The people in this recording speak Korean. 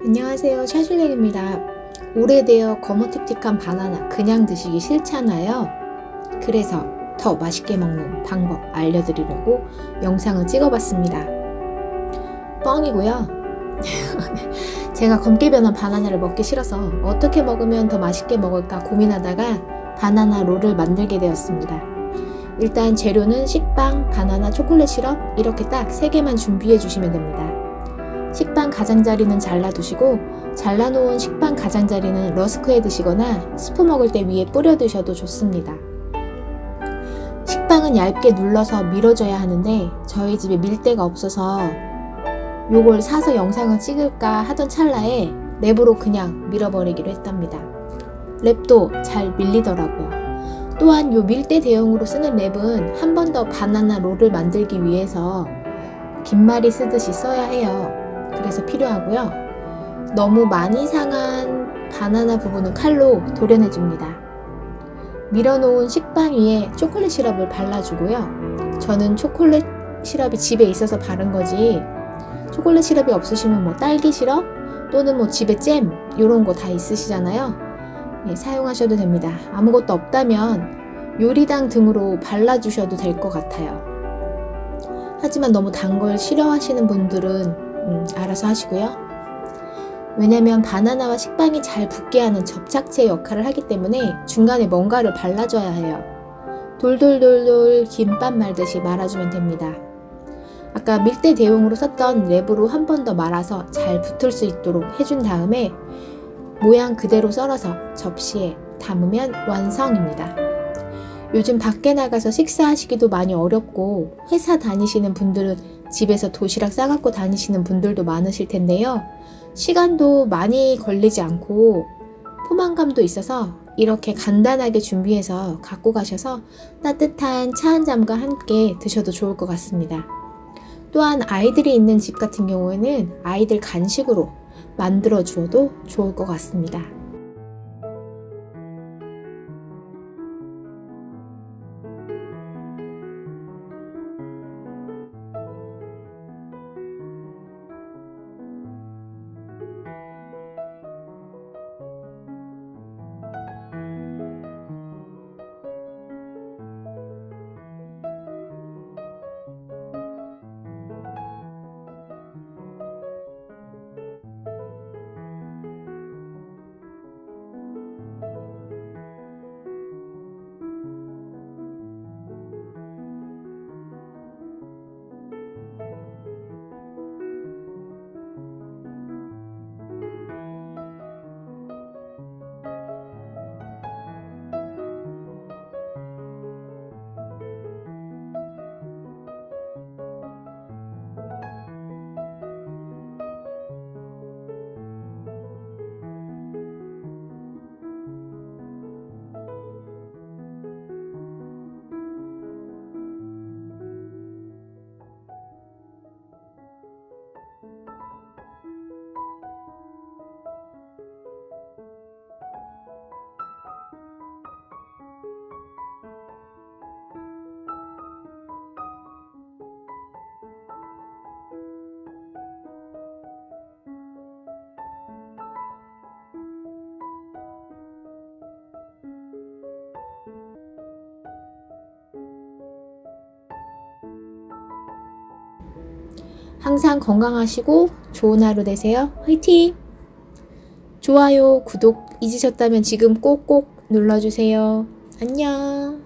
안녕하세요. 샤슐랭입니다. 오래되어 거무틱틱한 바나나 그냥 드시기 싫잖아요. 그래서 더 맛있게 먹는 방법 알려드리려고 영상을 찍어봤습니다. 뻥이고요. 제가 검게 변한 바나나를 먹기 싫어서 어떻게 먹으면 더 맛있게 먹을까 고민하다가 바나나 롤을 만들게 되었습니다. 일단 재료는 식빵, 바나나, 초콜릿 시럽 이렇게 딱 3개만 준비해 주시면 됩니다 식빵 가장자리는 잘라두시고 잘라놓은 식빵 가장자리는 러스크해 드시거나 스프 먹을 때 위에 뿌려 드셔도 좋습니다. 식빵은 얇게 눌러서 밀어줘야 하는데 저희 집에 밀대가 없어서 요걸 사서 영상을 찍을까 하던 찰나에 랩으로 그냥 밀어버리기로 했답니다. 랩도 잘 밀리더라고요. 또한 요 밀대 대용으로 쓰는 랩은 한 번 더 바나나 롤을 만들기 위해서 긴말이 쓰듯이 써야 해요. 그래서 필요하고요. 너무 많이 상한 바나나 부분은 칼로 도려내 줍니다. 밀어놓은 식빵 위에 초콜릿 시럽을 발라주고요. 저는 초콜릿 시럽이 집에 있어서 바른 거지 초콜릿 시럽이 없으시면 뭐 딸기 시럽 또는 뭐 집에 잼 이런 거 다 있으시잖아요. 예, 사용하셔도 됩니다. 아무것도 없다면 요리당 등으로 발라주셔도 될 것 같아요. 하지만 너무 단 걸 싫어하시는 분들은 음, 알아서 하시고요. 왜냐면 바나나와 식빵이 잘 붙게 하는 접착제 역할을 하기 때문에 중간에 뭔가를 발라줘야 해요. 돌돌돌돌 김밥 말듯이 말아주면 됩니다. 아까 밀대 대용으로 썼던 랩으로 한 번 더 말아서 잘 붙을 수 있도록 해준 다음에 모양 그대로 썰어서 접시에 담으면 완성입니다. 요즘 밖에 나가서 식사하시기도 많이 어렵고 회사 다니시는 분들은 집에서 도시락 싸갖고 다니시는 분들도 많으실 텐데요. 시간도 많이 걸리지 않고 포만감도 있어서 이렇게 간단하게 준비해서 갖고 가셔서 따뜻한 차 한 잔과 함께 드셔도 좋을 것 같습니다. 또한 아이들이 있는 집 같은 경우에는 아이들 간식으로 만들어 주어도 좋을 것 같습니다. 항상 건강하시고 좋은 하루 되세요. 화이팅! 좋아요, 구독 잊으셨다면 지금 꼭꼭 눌러주세요. 안녕!